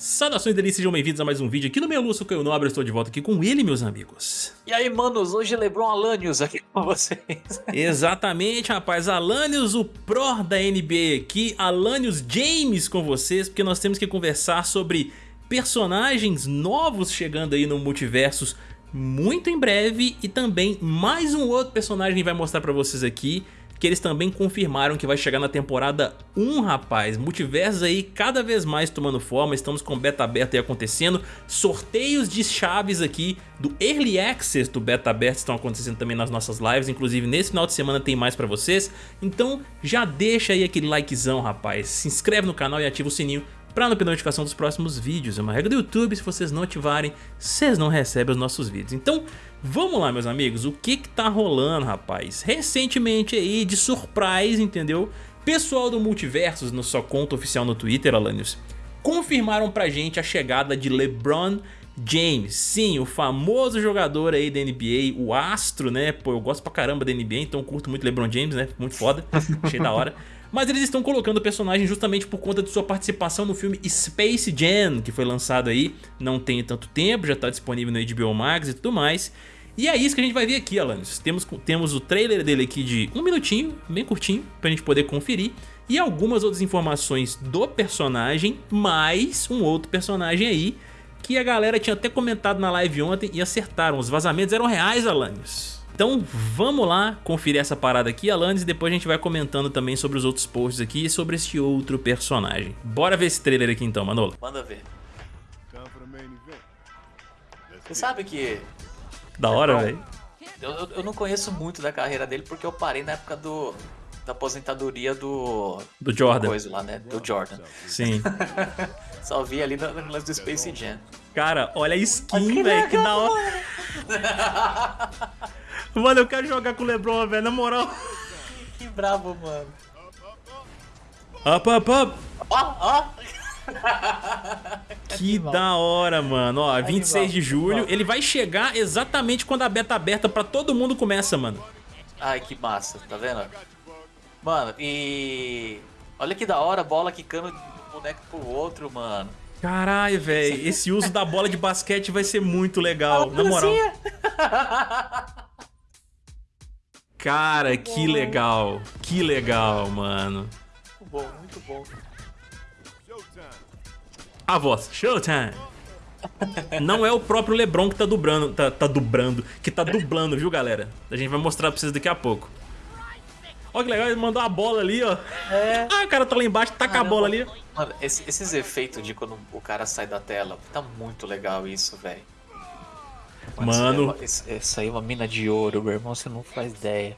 Saudações delícias, sejam bem-vindos a mais um vídeo aqui no meu Lúcio Caio Nobre, estou de volta aqui com ele, meus amigos. E aí, manos, hoje Lebron Alanios aqui com vocês. Exatamente, rapaz, Alanios, o pró da NBA aqui, Alanios James com vocês, porque nós temos que conversar sobre personagens novos chegando aí no Multiversos muito em breve e também mais um outro personagem vai mostrar pra vocês aqui que eles também confirmaram que vai chegar na temporada 1, rapaz. Multiversos aí cada vez mais tomando forma, estamos com beta aberta aí acontecendo, sorteios de chaves aqui do Early Access do beta aberto estão acontecendo também nas nossas lives, inclusive nesse final de semana tem mais pra vocês, então já deixa aí aquele likezão, rapaz, se inscreve no canal e ativa o sininho para não perder notificação dos próximos vídeos. É uma regra do YouTube, se vocês não ativarem, vocês não recebem os nossos vídeos. Então, vamos lá, meus amigos, o que que tá rolando, rapaz? Recentemente aí, de surprise, entendeu? Pessoal do Multiversos, no sua conta oficial no Twitter, Alanios, confirmaram pra gente a chegada de LeBron James, sim, o famoso jogador aí da NBA, o astro, né? Pô, eu gosto pra caramba da NBA, então curto muito LeBron James, né? Muito foda, achei da hora. Mas eles estão colocando o personagem justamente por conta de sua participação no filme Space Jam, que foi lançado aí não tem tanto tempo, já está disponível no HBO Max e tudo mais. E é isso que a gente vai ver aqui, Alanis. Temos, temos o trailer dele aqui de um minutinho, bem curtinho, pra gente poder conferir. E algumas outras informações do personagem, mais um outro personagem aí, que a galera tinha até comentado na live ontem e acertaram. Os vazamentos eram reais, Alanis. Então vamos lá conferir essa parada aqui, Alanis, e depois a gente vai comentando também sobre os outros posts aqui e sobre este outro personagem. Bora ver esse trailer aqui então, Manolo. Manda ver. Você sabe que... Da hora, é velho. Eu, eu, não conheço muito da carreira dele porque eu parei na época do, da aposentadoria do... Do Jordan. Coisa lá, né? Do Jordan. Sim. Só vi ali no lance do Space Jam. Cara, olha a skin, velho, que da hora. Mano, eu quero jogar com o Lebron, velho, na moral. Que bravo, mano. Up, up, up. Ó, ó. Que da hora, mano. Ó, 26 de julho. Ele vai chegar exatamente quando a beta aberta pra todo mundo começa, mano. Ai, que massa. Tá vendo? Mano, e... Olha que da hora, bola quicando de um boneco pro outro, mano. Caralho, velho. Esse uso da bola de basquete vai ser muito legal, na moral. Cara, que legal. Que legal, mano. Muito bom, muito bom. A voz, Showtime. Não é o próprio Lebron que tá dublando, tá, tá dublando, que tá dublando, viu, galera? A gente vai mostrar pra vocês daqui a pouco. Olha que legal, ele mandou a bola ali, ó. É. Ah, o cara tá lá embaixo, taca Caramba. a bola ali. Mano, esses efeitos de quando o cara sai da tela, tá muito legal isso, velho. Mano. Essa aí é uma mina de ouro, meu irmão, você não faz ideia.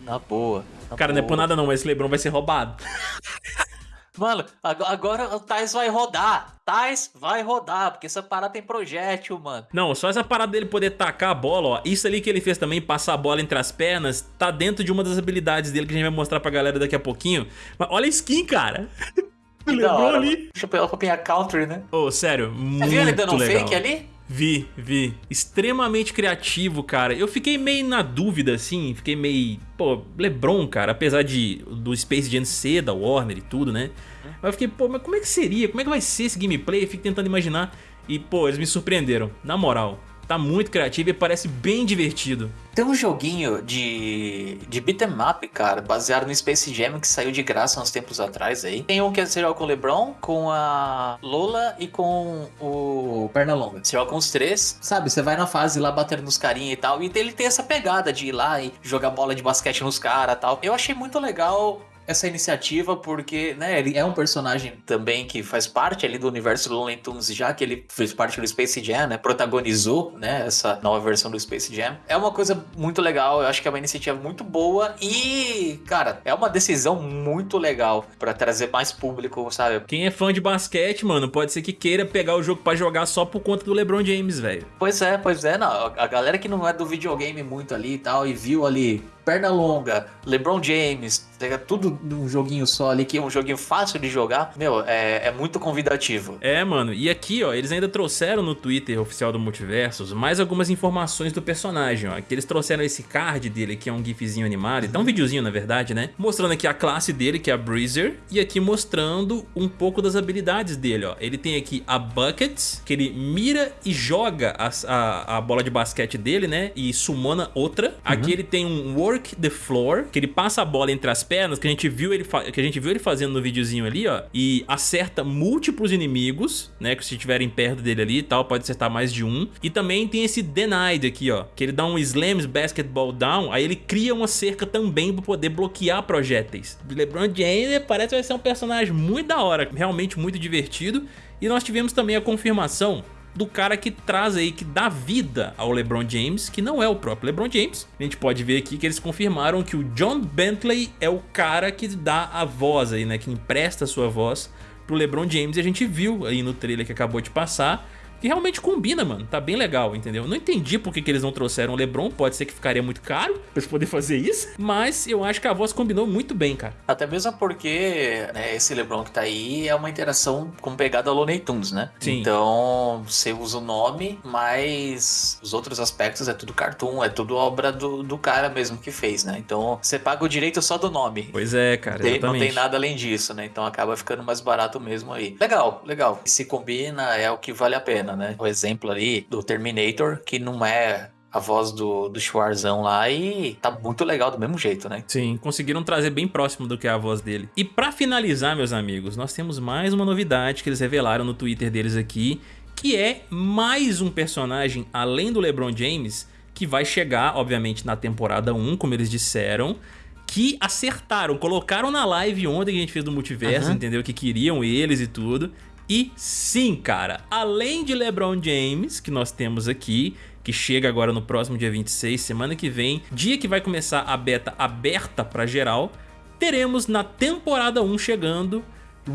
Na boa. Na Cara, boa. não é por nada não, mas esse Lebron vai ser roubado. Mano, agora o Tais vai rodar. Tais vai rodar, porque essa parada tem projétil, mano. Não, só essa parada dele poder tacar a bola, ó. Isso ali que ele fez também, passar a bola entre as pernas, tá dentro de uma das habilidades dele que a gente vai mostrar pra galera daqui a pouquinho. Mas olha a skin, cara. Lebron ali. Deixa eu pegar a roupinha country, né? Ô, oh, sério, Você muito Você viu ele dando um legal. fake ali? Vi, vi. Extremamente criativo, cara. Eu fiquei meio na dúvida, assim. Fiquei meio... Pô, Lebron, cara. Apesar de do Space Jam ser da Warner e tudo, né? Mas eu fiquei, pô, mas como é que seria? Como é que vai ser esse gameplay? Eu fico tentando imaginar. E, pô, eles me surpreenderam. Na moral. Tá muito criativo e parece bem divertido. Tem um joguinho de, de beat'em up, cara, baseado no Space Jam que saiu de graça uns tempos atrás aí. Tem um que você joga com o LeBron, com a Lola e com o Pernalonga. Você joga com os três, sabe? Você vai na fase lá batendo nos carinha e tal. E ele tem essa pegada de ir lá e jogar bola de basquete nos caras e tal. Eu achei muito legal essa iniciativa porque, né, ele é um personagem também que faz parte ali do universo do Looney Tunes, já que ele fez parte do Space Jam, né, protagonizou, né, essa nova versão do Space Jam. É uma coisa muito legal, eu acho que é uma iniciativa muito boa e, cara, é uma decisão muito legal para trazer mais público, sabe? Quem é fã de basquete, mano, pode ser que queira pegar o jogo para jogar só por conta do LeBron James, velho. Pois é, pois é, não, a galera que não é do videogame muito ali e tal e viu ali perna longa, LeBron James, tudo num joguinho só ali, que é um joguinho fácil de jogar, meu, é, é muito convidativo. É, mano, e aqui, ó, eles ainda trouxeram no Twitter oficial do Multiversos mais algumas informações do personagem, ó, que eles trouxeram esse card dele, que é um gifzinho animado, então um videozinho, na verdade, né, mostrando aqui a classe dele, que é a Breezer, e aqui mostrando um pouco das habilidades dele, ó. Ele tem aqui a Buckets, que ele mira e joga a, a, a bola de basquete dele, né, e sumona outra. Aqui uhum. ele tem um Work the Floor, que ele passa a bola entre as pernas, que a gente viu ele, que a gente viu ele fazendo no videozinho ali, ó, e acerta múltiplos inimigos, né, que se estiverem perto dele ali e tal, pode acertar mais de um. E também tem esse Denied aqui, ó, que ele dá um Slams Basketball Down, aí ele cria uma cerca também para poder bloquear projéteis. LeBron James parece que vai ser um personagem muito da hora, realmente muito divertido. E nós tivemos também a confirmação do cara que traz aí, que dá vida ao LeBron James, que não é o próprio LeBron James. A gente pode ver aqui que eles confirmaram que o John Bentley é o cara que dá a voz aí, né, que empresta a sua voz pro LeBron James. E a gente viu aí no trailer que acabou de passar que realmente combina, mano. Tá bem legal, entendeu? Não entendi por que, que eles não trouxeram o LeBron. Pode ser que ficaria muito caro pra eles poderem fazer isso. Mas eu acho que a voz combinou muito bem, cara. Até mesmo porque né, esse LeBron que tá aí é uma interação com pegada Looney Tunes, né? Sim. Então você usa o nome, mas os outros aspectos é tudo cartoon, é tudo obra do, do cara mesmo que fez, né? Então você paga o direito só do nome. Pois é, cara. Tem, não tem nada além disso, né? Então acaba ficando mais barato mesmo aí. Legal, legal. Se combina, é o que vale a pena né? O exemplo ali do Terminator, que não é a voz do, do Schwarzão lá e tá muito legal do mesmo jeito, né? Sim, conseguiram trazer bem próximo do que é a voz dele. E pra finalizar, meus amigos, nós temos mais uma novidade que eles revelaram no Twitter deles aqui, que é mais um personagem, além do LeBron James, que vai chegar, obviamente, na temporada 1, como eles disseram, que acertaram, colocaram na live ontem que a gente fez do Multiverso, uhum. entendeu? Que queriam eles e tudo. E sim, cara, além de LeBron James, que nós temos aqui, que chega agora no próximo dia 26, semana que vem, dia que vai começar a beta aberta para geral, teremos na temporada 1 chegando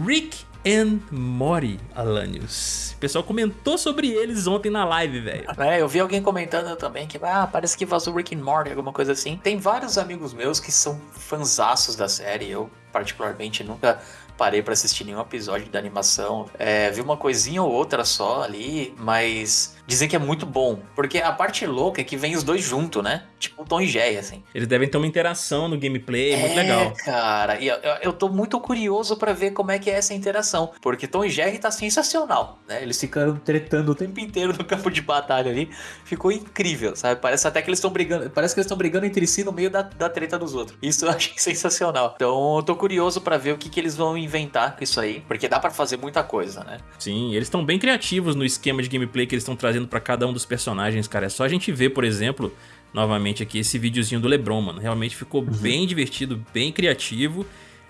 Rick and Morty, Alanios. O pessoal comentou sobre eles ontem na live, velho. É, eu vi alguém comentando também que ah, parece que vazou Rick and Morty, alguma coisa assim. Tem vários amigos meus que são fanzaços da série, eu particularmente nunca parei para assistir nenhum episódio da animação. É, vi uma coisinha ou outra só ali, mas dizem que é muito bom. Porque a parte louca é que vem os dois juntos, né? Tipo Tom e Jerry, assim. Eles devem ter uma interação no gameplay, é, muito legal. cara. E eu, eu tô muito curioso para ver como é que é essa interação. Porque Tom e Jerry tá sensacional, né? Eles ficaram tretando o tempo inteiro no campo de batalha ali. Ficou incrível, sabe? Parece até que eles estão brigando. Parece que eles estão brigando entre si no meio da, da treta dos outros. Isso eu achei sensacional. Então eu tô curioso para ver o que, que eles vão inventar com isso aí. Porque dá para fazer muita coisa, né? Sim, eles estão bem criativos no esquema de gameplay que eles estão trazendo para cada um dos personagens, cara. É só a gente ver, por exemplo, novamente aqui esse videozinho do Lebron, mano. Realmente ficou uhum. bem divertido, bem criativo.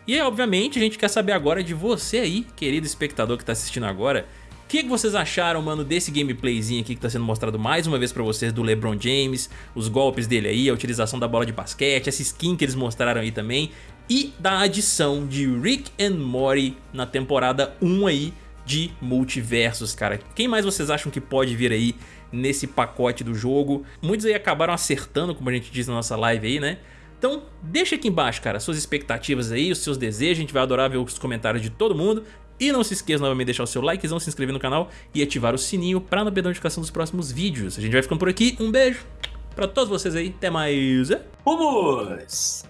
E obviamente a gente quer saber agora de você aí, querido espectador que tá assistindo agora, o que, que, vocês acharam, mano, desse gameplayzinho aqui que tá sendo mostrado mais uma vez pra vocês do LeBron James, os golpes dele aí, a utilização da bola de basquete, essa skin que eles mostraram aí também, e da adição de Rick and Morty na temporada 1 aí de multiversos, cara. Quem mais vocês acham que pode vir aí nesse pacote do jogo? Muitos aí acabaram acertando, como a gente diz na nossa live aí, né? Então deixa aqui embaixo, cara, suas expectativas aí, os seus desejos, a gente vai adorar ver os comentários de todo mundo. E não se esqueça novamente de deixar o seu likezão, se inscrever no canal e ativar o sininho para não perder a notificação dos próximos vídeos. A gente vai ficando por aqui, um beijo pra todos vocês aí, até mais. Vamos!